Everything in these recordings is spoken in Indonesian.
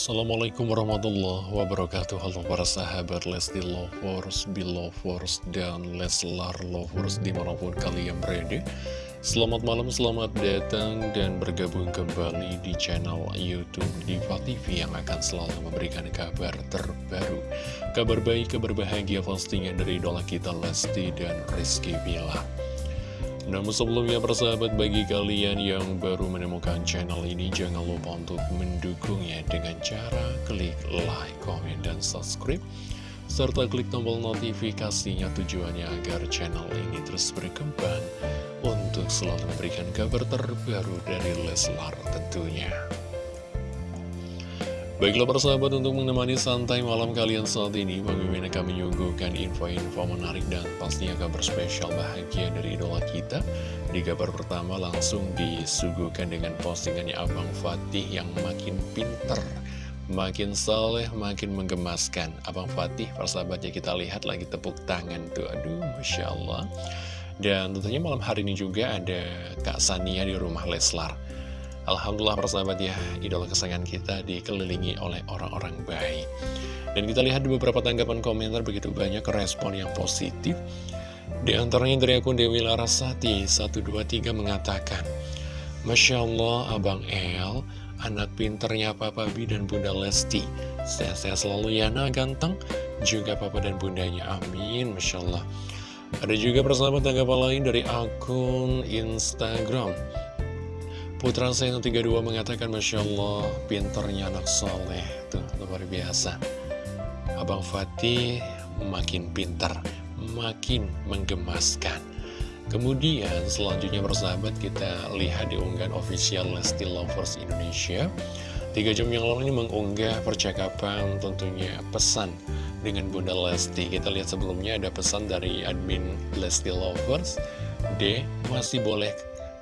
Assalamualaikum warahmatullahi wabarakatuh. Halo para sahabat Lesti Lovers, Belovers, dan Leslar Lovers di mana pun kalian berada. Selamat malam, selamat datang dan bergabung kembali di channel Youtube Diva TV yang akan selalu memberikan kabar terbaru. Kabar baik, kabar bahagia pastinya dari idola kita Lesti dan Rizky Bilar namun sebelumnya persahabat bagi kalian yang baru menemukan channel ini jangan lupa untuk mendukungnya dengan cara klik like, komen, dan subscribe serta klik tombol notifikasinya tujuannya agar channel ini terus berkembang untuk selalu memberikan kabar terbaru dari Leslar tentunya. Baiklah persahabat untuk menemani santai malam kalian saat ini Bang Mimin akan menyuguhkan info-info menarik dan pastinya kabar spesial bahagia dari idola kita. Di kabar pertama langsung disuguhkan dengan postingannya Abang Fatih yang makin pinter Makin saleh, makin menggemaskan. Abang Fatih persahabatnya kita lihat lagi tepuk tangan tuh. Aduh Masya Allah. Dan tentunya malam hari ini juga ada Kak Sania di rumah Leslar Alhamdulillah persahabat ya, idola kesayangan kita dikelilingi oleh orang-orang baik. Dan kita lihat di beberapa tanggapan komentar begitu banyak respon yang positif. Di antaranya dari akun Dewi Larasati 123 mengatakan, Masya Allah Abang El, anak pinternya Papa Bi dan Bunda Lesti. Sehat-sehat selalu ya nah ganteng, juga Papa dan Bundanya, amin, Masya Allah. Ada juga persahabat tanggapan lain dari akun Instagram Putra saya 32 mengatakan Masya Allah pinternya anak soleh. Tuh luar biasa. Abang Fatih makin pintar Makin menggemaskan. Kemudian selanjutnya bersahabat kita lihat di unggahan official Lesti Lovers Indonesia. Tiga jam yang lalu ini mengunggah percakapan tentunya pesan dengan Bunda Lesti. Kita lihat sebelumnya ada pesan dari admin Lesti Lovers. D masih boleh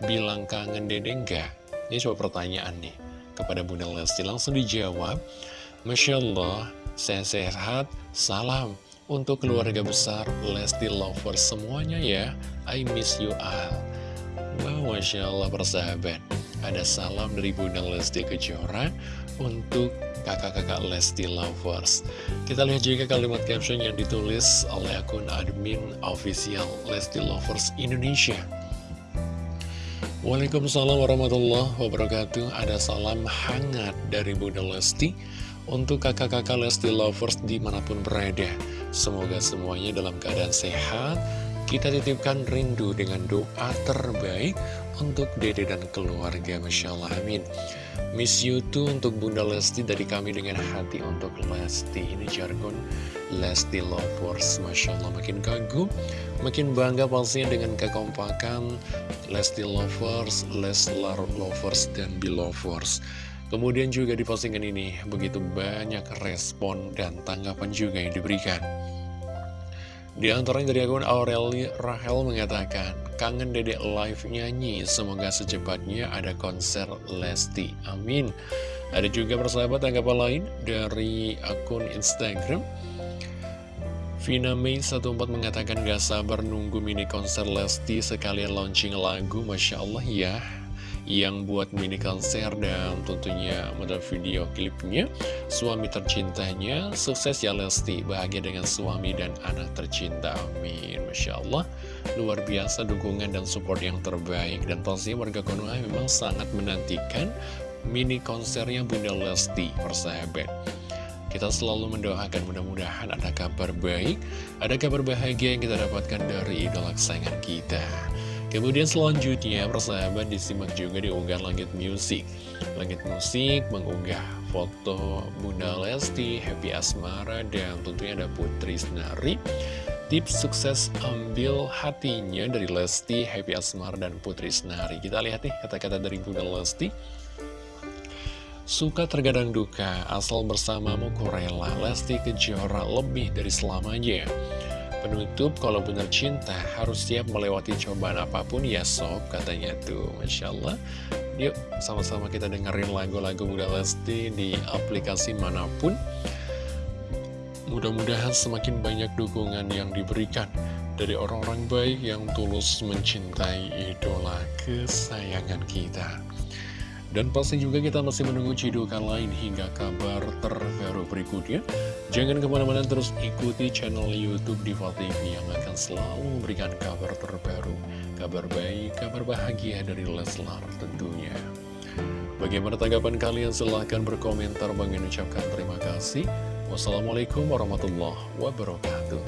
bilang kangen dede enggak? Ini coba pertanyaan nih kepada Bunda Lesti. Langsung dijawab. Masya Allah, saya sehat, salam untuk keluarga besar Lesti Lovers semuanya ya. I miss you all. Wow, Masya Allah persahabat Ada salam dari Bunda Lesti Kejora untuk kakak-kakak Lesti Lovers. Kita lihat juga kalimat caption yang ditulis oleh akun admin official Lesti Lovers Indonesia Waalaikumsalam warahmatullahi wabarakatuh. Ada salam hangat dari Bunda Lesti Untuk kakak-kakak Lesti Lovers di mana pun berada. Semoga semuanya dalam keadaan sehat Kita titipkan rindu dengan doa terbaik Untuk dede dan keluarga Masya Allah amin. Miss you too untuk Bunda Lesti dari kami dengan hati untuk Lesti. Ini jargon Lesti Lovers Masya Allah makin kagum Makin bangga pastinya dengan kekompakan Lesti Lovers, Leslar Lovers, dan Belovers Kemudian juga di postingan ini begitu banyak respon dan tanggapan juga yang diberikan Di antaranya dari akun Aureli Rahel mengatakan Kangen dedek live nyanyi, semoga secepatnya ada konser Lesti, amin. Ada juga persahabat tanggapan lain dari akun Instagram. Vina Mei 14 mengatakan gak sabar nunggu mini konser Lesti sekalian launching lagu Masya Allah ya Yang buat mini konser dan tentunya model video klipnya. Suami tercintanya Sukses ya Lesti Bahagia dengan suami dan anak tercinta Amin. Masya Allah. Luar biasa dukungan dan support yang terbaik. Dan pastinya warga Konoha memang sangat menantikan Mini konsernya Bunda Lesti Persahabat kita selalu mendoakan mudah-mudahan ada kabar baik, ada kabar bahagia yang kita dapatkan dari idola kesayangan kita. Kemudian selanjutnya persahabat disimak juga di unggahan Langit Music. Langit Musik mengunggah foto Bunda Lesti, Happy Asmara, dan tentunya ada Putri Senari. Tips sukses ambil hatinya dari Lesti, Happy Asmara, dan Putri Senari. Kita lihat nih kata-kata dari Bunda Lesti. Suka tergadang duka, asal bersamamu kurela, Lesti Kejora lebih dari selamanya. Penutup, kalau benar cinta, harus siap melewati cobaan apa pun ya sob, katanya tuh. Masya Allah. Yuk, sama-sama kita dengerin lagu-lagu Bunda Lesti di aplikasi mana pun. Mudah-mudahan semakin banyak dukungan yang diberikan dari orang-orang baik yang tulus mencintai idola kesayangan kita. Dan pasti juga kita masih menunggu cidukan lain hingga kabar terbaru berikutnya. Jangan ke mana-mana terus ikuti channel Youtube Diva TV yang akan selalu memberikan kabar terbaru, kabar baik, kabar bahagia dari Leslar tentunya. Bagaimana tanggapan kalian? Silahkan berkomentar. Bang ucapkan terima kasih. Wassalamualaikum warahmatullahi wabarakatuh.